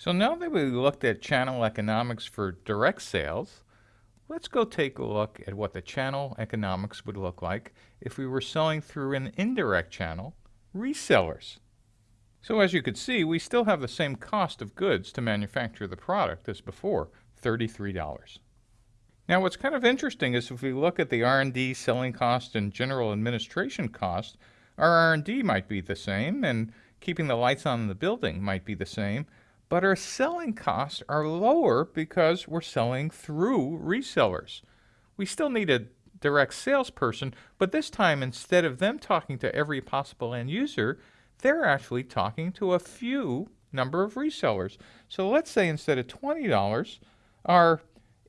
So now that we looked at channel economics for direct sales, let's go take a look at what the channel economics would look like if we were selling through an indirect channel, resellers. So as you could see, we still have the same cost of goods to manufacture the product as before, $33. Now what's kind of interesting is if we look at the R&D, selling cost, and general administration cost, our R&D might be the same, and keeping the lights on in the building might be the same, but our selling costs are lower because we're selling through resellers. We still need a direct salesperson, but this time instead of them talking to every possible end user, they're actually talking to a few number of resellers. So let's say instead of $20, our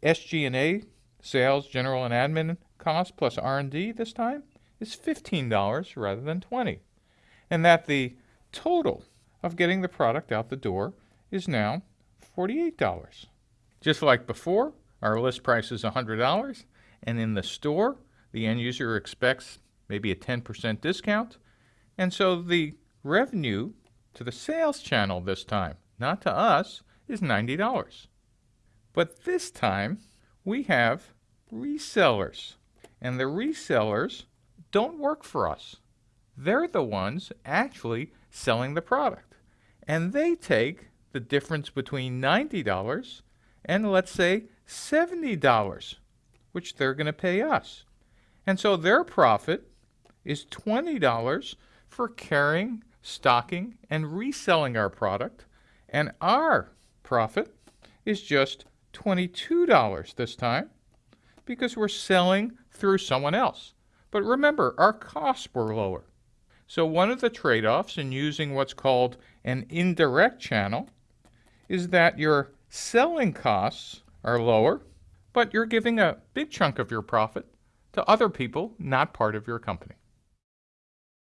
SG&A, sales, general and admin cost plus R&D this time is $15 rather than 20. And that the total of getting the product out the door is now $48. Just like before, our list price is $100, and in the store, the end user expects maybe a 10% discount, and so the revenue to the sales channel this time, not to us, is $90. But this time, we have resellers, and the resellers don't work for us. They're the ones actually selling the product, and they take the difference between $90 and let's say $70, which they're going to pay us. And so their profit is $20 for carrying, stocking, and reselling our product, and our profit is just $22 this time because we're selling through someone else. But remember, our costs were lower. So one of the trade-offs in using what's called an indirect channel is that your selling costs are lower, but you're giving a big chunk of your profit to other people not part of your company.